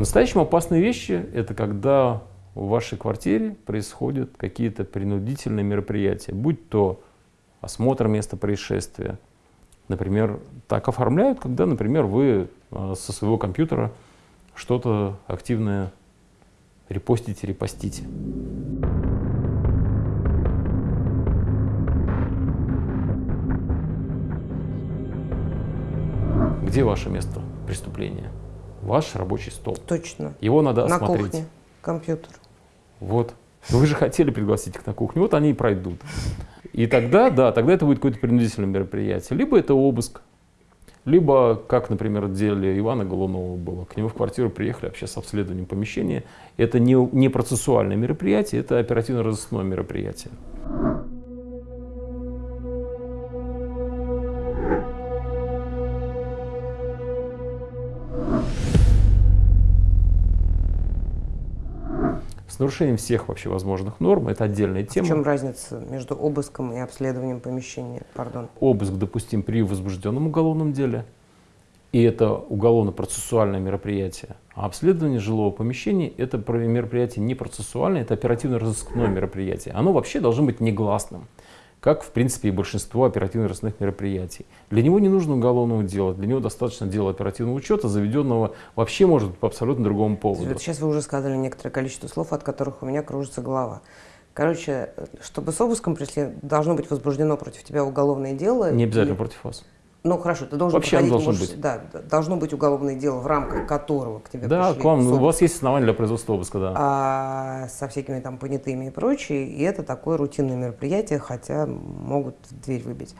По-настоящему опасные вещи – это когда в вашей квартире происходят какие-то принудительные мероприятия, будь то осмотр места происшествия. Например, так оформляют, когда, например, вы э, со своего компьютера что-то активное репостите, репостите. Где ваше место преступления? Ваш рабочий стол. Точно. Его надо На осмотреть. кухне компьютер. Вот. Вы же хотели пригласить их на кухню, вот они и пройдут. И тогда, да, тогда это будет какое-то принудительное мероприятие. Либо это обыск, либо, как, например, в деле Ивана Голунова было, к нему в квартиру приехали вообще с обследованием помещения. Это не, не процессуальное мероприятие, это оперативно-розыскное мероприятие. Нарушением всех вообще возможных норм, это отдельная В тема. чем разница между обыском и обследованием помещения? Пардон. Обыск допустим при возбужденном уголовном деле, и это уголовно-процессуальное мероприятие. А обследование жилого помещения – это мероприятие не процессуальное, это оперативно-розыскное мероприятие. Оно вообще должно быть негласным, как, в принципе, и большинство оперативно-розыскных мероприятий. Для него не нужно уголовного дела, для него достаточно дела оперативного учета, заведенного вообще может быть по абсолютно другому поводу. Вот сейчас вы уже сказали некоторое количество слов, от которых у меня кружится голова. Короче, чтобы с обыском пришли, должно быть возбуждено против тебя уголовное дело. Не обязательно и- против вас. Ну хорошо, ты должен Вообще проходить, должно можешь- быть. Да, должно быть уголовное дело, в рамках которого к тебе Да, пришли к вам, ну, у вас есть основания для производства обыска, да. а со всякими там понятыми и прочее, и это такое рутинное мероприятие, хотя могут дверь выбить.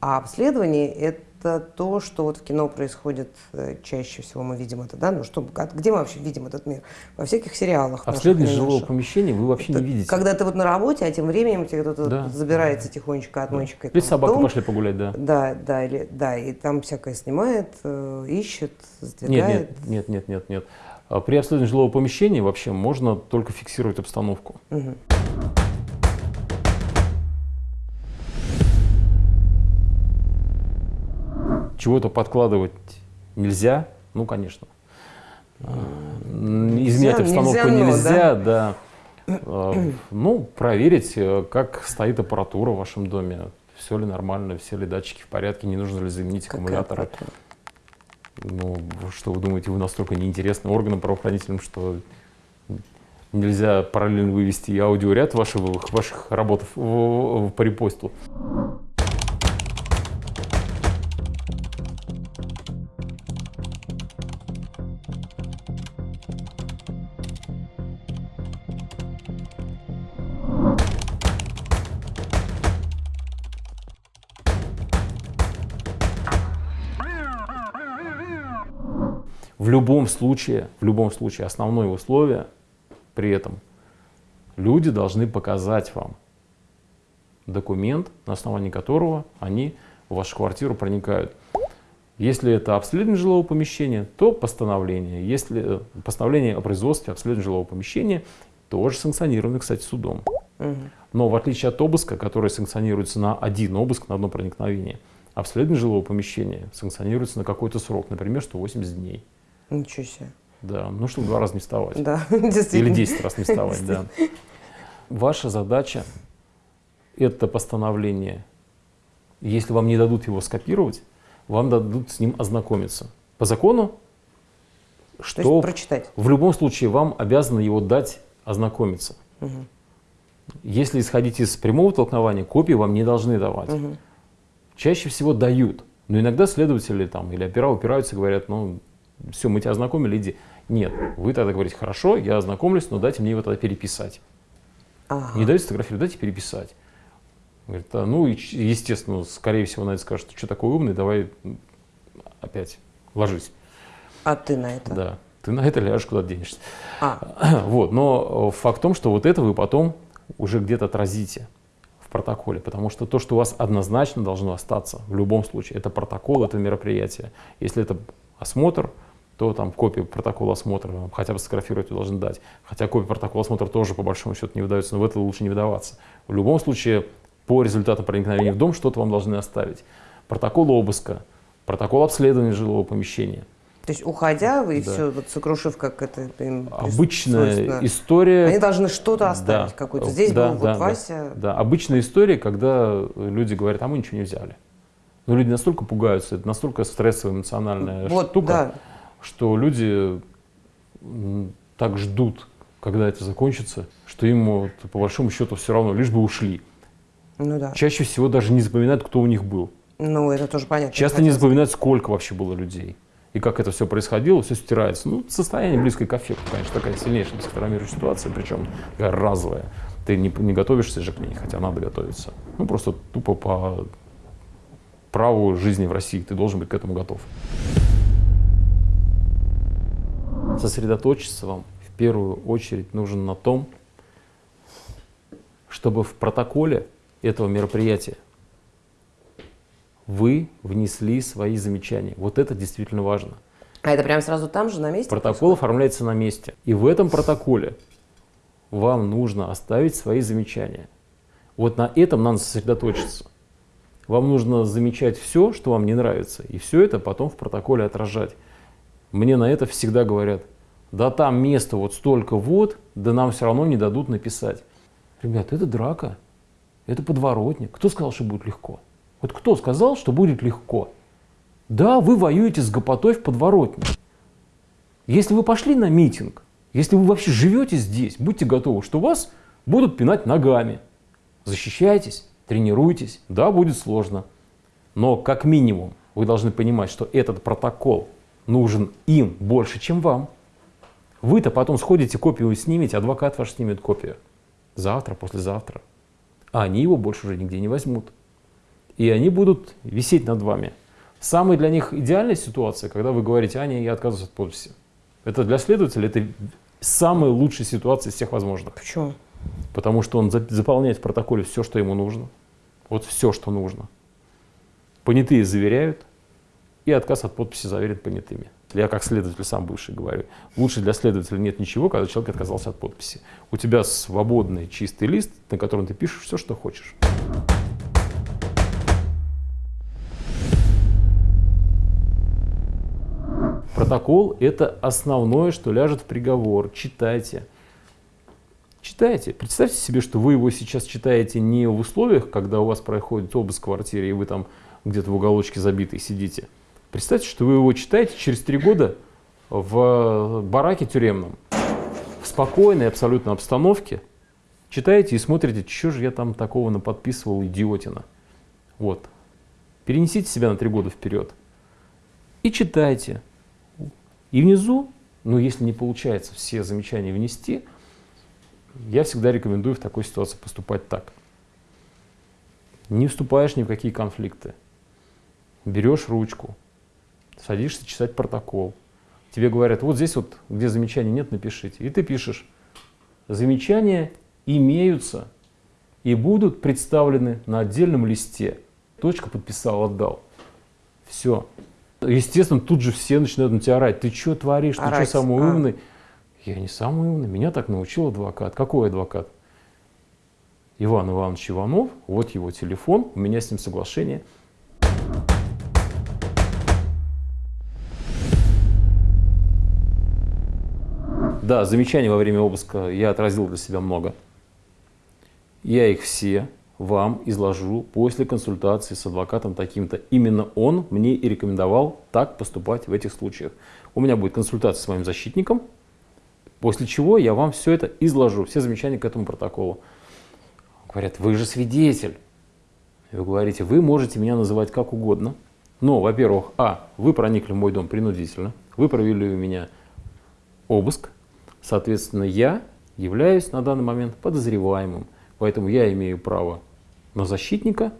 А обследование – это то, что вот в кино происходит э, чаще всего, мы видим это, да? Ну что, а где мы вообще видим этот мир? Во всяких сериалах. Обследование и не жилого помещения вы вообще не Это видите. Когда ты вот на работе, а тем временем тебе кто-то Да. забирается тихонечко отмычкой. Или там в собаку пошли погулять, да. Да, да, или, да, и там всякое снимает, э, ищет, Нет, сдвигает. нет, нет, нет, нет, нет. А При обследовании жилого помещения вообще можно только фиксировать обстановку. Мгм. Чего-то подкладывать нельзя, ну, конечно. А, Изменять Нельзя, обстановку нельзя, но, нельзя, да. А, Ну, проверить, э, как стоит аппаратура в вашем доме. Все ли нормально, все ли датчики в порядке, не нужно ли заменить Какая аккумуляторы. аппаратура? Ну, что вы думаете, вы настолько неинтересны органам правоохранительным, что нельзя параллельно вывести аудиоряд вашего, ваших работ в, в- по репосту? В любом случае, в любом случае, основное условие при этом люди должны показать вам документ, на основании которого они в вашу квартиру проникают. Если это обследование жилого помещения, то постановление. Если э, постановление о производстве обследования жилого помещения, тоже санкционировано, кстати, судом. Но в отличие от обыска, который санкционируется на один обыск, на одно проникновение, обследование жилого помещения санкционируется на какой-то срок, например, 180 дней. Ничего себе. Да, ну чтобы два раза не вставать. Да, Или действительно. 10 раз не вставать, да. Ваша задача – это постановление. Если вам не дадут его скопировать, вам дадут с ним ознакомиться. По закону, То есть что прочитать. в любом случае вам обязаны его дать ознакомиться. Мгм. Если исходить из прямого толкования, копии вам не должны давать. Мгм. Чаще всего дают. Но иногда следователи там, или опера упираются и говорят, ну, все, мы тебя ознакомили, иди. Нет, вы тогда говорите, хорошо, я ознакомлюсь, но дайте мне его тогда переписать. Ага. Не дайте фотографию, дайте переписать. Говорит, «А, ну, и, естественно, скорее всего, на это скажет, что такой умный, давай опять ложись. А ты на это? Да, ты на это ляжешь, куда денешься. А, Вот, но э, факт в том, что вот это вы потом уже где-то отразите в протоколе, потому что то, что у вас однозначно должно остаться в любом случае, это протокол этого мероприятия. Если это осмотр, то там копию протокола осмотра хотя бы сфотографировать вы должны дать. Хотя копия протокола осмотра тоже по большому счету не выдается, но в это лучше не выдаваться. В любом случае, по результатам проникновения в дом что-то вам должны оставить. Протокол обыска, протокол обследования жилого помещения. То есть, уходя, вы Да. все, вот, сокрушив, как это им Обычная история. Они должны что-то оставить, Да. какую-то. Здесь Да, был да, вот да. Вася. Да, обычная история, когда люди говорят, а мы ничего не взяли. Но люди настолько пугаются, это настолько стрессовая эмоциональная Вот, штука, да. Что люди так ждут, когда это закончится, что им вот, по большому счету все равно, лишь бы ушли. Ну да. Чаще всего даже не запоминают, кто у них был. Ну, это тоже понятно. Часто не запоминают, сколько вообще было людей. И как это все происходило, все стирается. Ну, состояние близкое к аффекту, конечно, такая сильнейшая психотравмирующая ситуация, причем такая разовая. Ты не, не готовишься же к ней, хотя надо готовиться. Ну, просто тупо по праву жизни в России ты должен быть к этому готов. Сосредоточиться вам в первую очередь нужно на том, чтобы в протоколе этого мероприятия вы внесли свои замечания. Вот это действительно важно. А это прям сразу там же, на месте? Протокол оформляется на месте. И в этом протоколе вам нужно оставить свои замечания. Вот на этом надо сосредоточиться. Вам нужно замечать все, что вам не нравится, и все это потом в протоколе отражать. Мне на это всегда говорят, да там место вот столько вот, да нам все равно не дадут написать. Ребят, это драка, это подворотник. Кто сказал, что будет легко? Вот кто сказал, что будет легко? Да, вы воюете с гопотой в подворотне. Если вы пошли на митинг, если вы вообще живете здесь, будьте готовы, что вас будут пинать ногами. Защищайтесь, тренируйтесь. Да, будет сложно. Но как минимум вы должны понимать, что этот протокол нужен им больше, чем вам. Вы-то потом сходите, копию снимете, адвокат ваш снимет копию. Завтра, послезавтра. А они его больше уже нигде не возьмут. И они будут висеть над вами. Самая для них идеальная ситуация, когда вы говорите, Аня, я отказываюсь от подписи. Это для следователя это самая лучшая ситуация из всех возможных. Почему? Потому что он за- заполняет в протоколе все, что ему нужно. Вот все, что нужно. Понятые заверяют, и отказ от подписи заверен понятыми. Я как следователь сам бывший говорю, лучше для следователя нет ничего, когда человек отказался от подписи. У тебя свободный чистый лист, на котором ты пишешь все, что хочешь. Протокол – это основное, что ляжет в приговор. Читайте. Читайте. Представьте себе, что вы его сейчас читаете не в условиях, когда у вас проходит обыск в квартире, и вы там где-то в уголочке забитый сидите. Представьте, что вы его читаете через три года в бараке тюремном, в спокойной абсолютно обстановке, читаете и смотрите, что же я там такого наподписывал, идиотина. Вот. Перенесите себя на три года вперед и читайте. И внизу, ну если не получается все замечания внести, я всегда рекомендую в такой ситуации поступать так. Не вступаешь ни в какие конфликты. Берешь ручку, садишься читать протокол. Тебе говорят, вот здесь вот, где замечаний нет, напишите. И ты пишешь, замечания имеются и будут представлены на отдельном листе. Точка подписал, отдал. Все. Естественно, тут же все начинают на тебя орать. Ты что творишь? Ты что самый а. умный? Я не самый умный. Меня так научил адвокат. Какой адвокат? Иван Иванович Иванов. Вот его телефон. У меня с ним соглашение. Да, замечаний во время обыска я отразил для себя много. Я их все вам изложу после консультации с адвокатом таким-то. Именно он мне и рекомендовал так поступать в этих случаях. У меня будет консультация с моим защитником, после чего я вам все это изложу, все замечания к этому протоколу. Говорят, вы же свидетель. Вы говорите, вы можете меня называть как угодно, но, во-первых, а, вы проникли в мой дом принудительно, вы провели у меня обыск, соответственно, я являюсь на данный момент подозреваемым, поэтому я имею право на защитника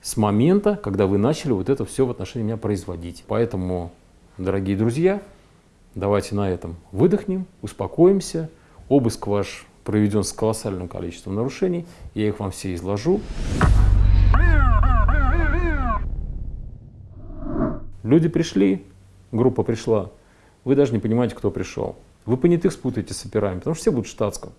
с момента, когда вы начали вот это все в отношении меня производить. Поэтому, дорогие друзья, давайте на этом выдохнем, успокоимся. Обыск ваш проведен с колоссальным количеством нарушений, я их вам все изложу. Люди пришли, группа пришла, вы даже не понимаете, кто пришел. Вы понятых спутаете с операми, потому что все будут в штатском.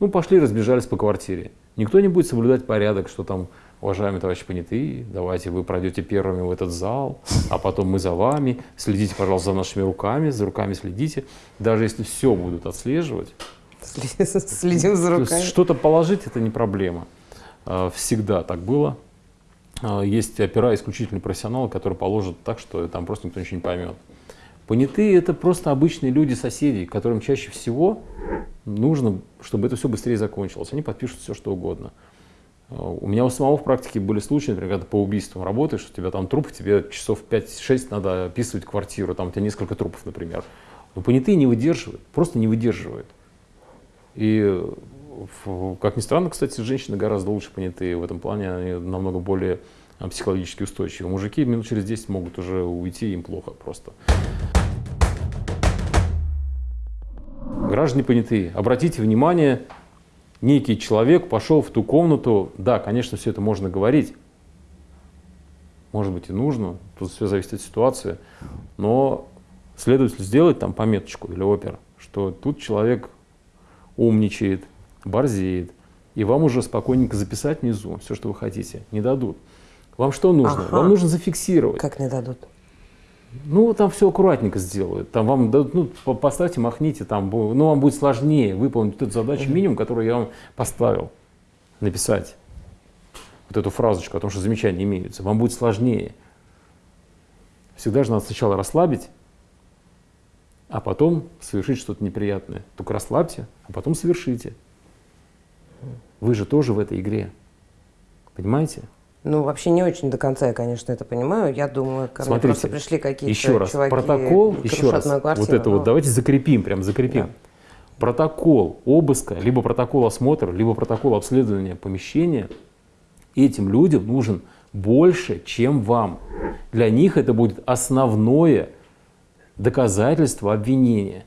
Ну, пошли, разбежались по квартире. Никто не будет соблюдать порядок, что там уважаемые товарищи понятые, давайте вы пройдете первыми в этот зал, а потом мы за вами, следите, пожалуйста, за нашими руками, за руками следите. Даже если все будут отслеживать, следим за руками. Что-то положить – это не проблема. А, всегда так было. А, есть опера исключительно профессионалы, которые положат так, что там просто никто ничего не поймет. Понятые – это просто обычные люди, соседи, которым чаще всего нужно, чтобы это все быстрее закончилось. Они подпишут все, что угодно. У меня у самого в практике были случаи, например, когда по убийствам работаешь, у тебя там труп, тебе часов 5-6 надо описывать квартиру, там у тебя несколько трупов, например. Но понятые не выдерживают, просто не выдерживают. И, как ни странно, кстати, женщины гораздо лучше понятые в этом плане, они намного более а, психологически устойчивы. Мужики минут через 10 могут уже уйти, им плохо просто. Граждане понятые, обратите внимание, некий человек пошел в ту комнату, да, конечно, все это можно говорить, может быть и нужно, тут все зависит от ситуации, но следователь сделать там пометочку или опера, что тут человек умничает, борзеет, и вам уже спокойненько записать внизу все, что вы хотите, не дадут. Вам что нужно? Ага. Вам нужно зафиксировать. Как не дадут? Ну, там все аккуратненько сделают. Там вам дадут, ну, поставьте, махните, там, ну, вам будет сложнее выполнить эту задачу минимум, которую я вам поставил. Написать вот эту фразочку о том, что замечания имеются. Вам будет сложнее. Всегда же надо сначала расслабить, а потом совершить что-то неприятное. Только расслабьте, а потом совершите. Вы же тоже в этой игре. Понимаете? Ну, вообще не очень до конца я, конечно, это понимаю. Я думаю, ко Смотрите, мне просто пришли какие-то еще раз, чуваки, протокол, еще раз, вот это вот, давайте закрепим, прям закрепим. Да. Протокол обыска, либо протокол осмотра, либо протокол обследования помещения этим людям нужен больше, чем вам. Для них это будет основное доказательство обвинения.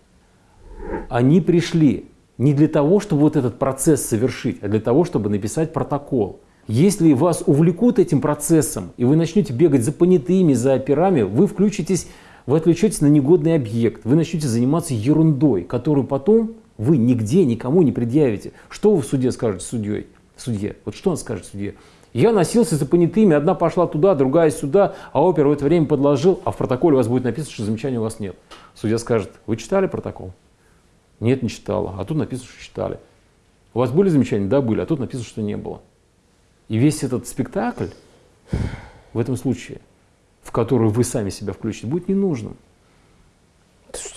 Они пришли не для того, чтобы вот этот процесс совершить, а для того, чтобы написать протокол. Если вас увлекут этим процессом, и вы начнете бегать за понятыми, за операми, вы включитесь, вы отвлечетесь на негодный объект, вы начнете заниматься ерундой, которую потом вы нигде никому не предъявите. Что вы в суде скажете судьей? Судье. Вот что он скажет судье? Я носился за понятыми, одна пошла туда, другая сюда, а опер в это время подложил, а в протоколе у вас будет написано, что замечания у вас нет. Судья скажет, вы читали протокол? Нет, не читала. А тут написано, что читали. У вас были замечания? Да, были. А тут написано, что не было. И весь этот спектакль в этом случае, в который вы сами себя включите, будет ненужным.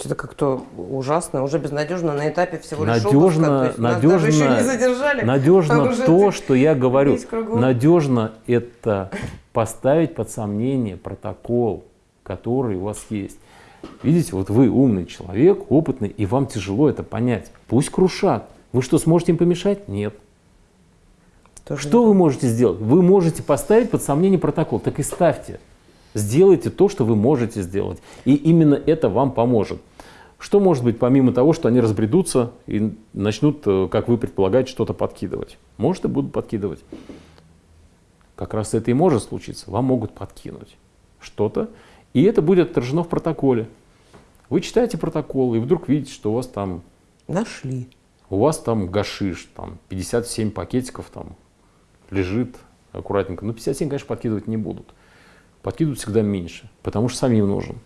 Это как-то ужасно, уже безнадежно на этапе всего лишь надежно, обыска. надежно, еще не задержали, надежно то, что я говорю. Надежно это поставить под сомнение протокол, который у вас есть. Видите, вот вы умный человек, опытный, и вам тяжело это понять. Пусть крушат. Вы что, сможете им помешать? Нет. Тоже что вы можете сделать? Вы можете поставить под сомнение протокол, так и ставьте. Сделайте то, что вы можете сделать. И именно это вам поможет. Что может быть помимо того, что они разбредутся и начнут, э, как вы предполагаете, что-то подкидывать? Может и будут подкидывать. Как раз это и может случиться. Вам могут подкинуть что-то, и это будет отражено в протоколе. Вы читаете протокол, и вдруг видите, что у вас там... Нашли. У вас там гашиш, там 57 пакетиков там лежит аккуратненько. Но 57, конечно, подкидывать не будут. Подкидывают всегда меньше, потому что самим нужен.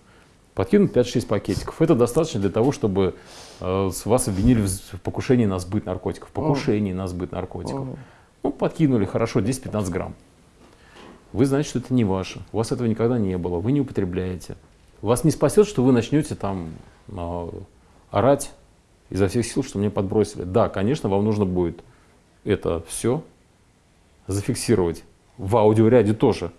Подкинут 5-6 пакетиков. Это достаточно для того, чтобы э, вас обвинили в покушении на сбыт наркотиков. Покушении на сбыт наркотиков. Ну, подкинули, хорошо, 10-15 грамм. Вы знаете, что это не ваше. У вас этого никогда не было. Вы не употребляете. Вас не спасет, что вы начнете там э, орать изо всех сил, что мне подбросили. Да, конечно, вам нужно будет это все зафиксировать в аудиоряде тоже.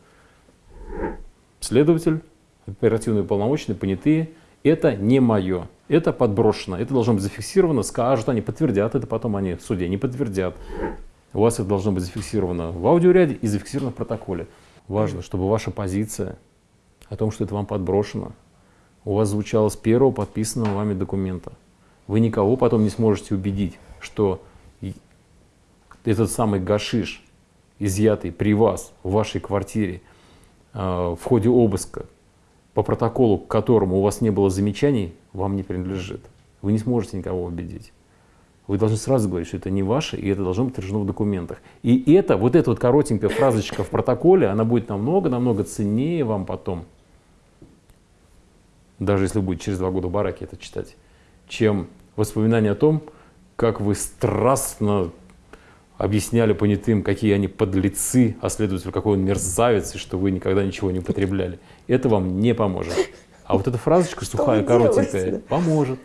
Следователь, оперативные полномочные, понятые, это не мое, это подброшено, это должно быть зафиксировано, скажут, они подтвердят это, потом они в суде не подтвердят. У вас это должно быть зафиксировано в аудиоряде и зафиксировано в протоколе. Важно, чтобы ваша позиция о том, что это вам подброшено, у вас звучала с первого подписанного вами документа. Вы никого потом не сможете убедить, что этот самый гашиш изъятый при вас в вашей квартире э, в ходе обыска, по протоколу, к которому у вас не было замечаний, вам не принадлежит. Вы не сможете никого убедить. вы должны сразу говорить, что это не ваше, и это должно быть отражено в документах. И это, вот эта вот коротенькая фразочка в протоколе, она будет намного-намного ценнее вам потом, даже если вы будете через два года в бараке это читать, чем воспоминание о том, как вы страстно объясняли понятым, какие они подлецы, а следователь какой он мерзавец, и что вы никогда ничего не употребляли. Это вам не поможет. А вот эта фразочка сухая, коротенькая, поможет.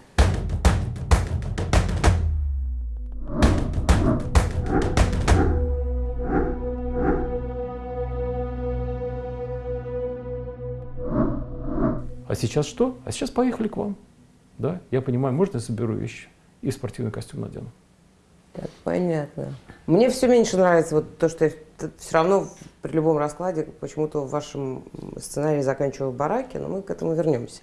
А сейчас что? А сейчас поехали к вам. Да, я понимаю, можно я соберу вещи и спортивный костюм надену. Так, понятно. Мне все меньше нравится вот то, что я все равно при любом раскладе почему-то в вашем сценарии заканчиваю в бараке, но мы к этому вернемся.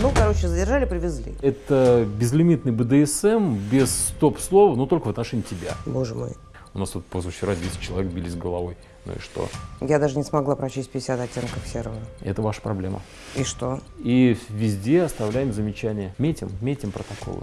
Ну, короче, задержали, привезли. Это безлимитный БДСМ без стоп-слова, но только в отношении тебя. Боже мой. У нас тут позавчера 10 человек бились головой. Ну и что? Я даже не смогла прочесть 50 оттенков серого. Это ваша проблема. И что? И везде оставляем замечания. Метим, метим протоколы.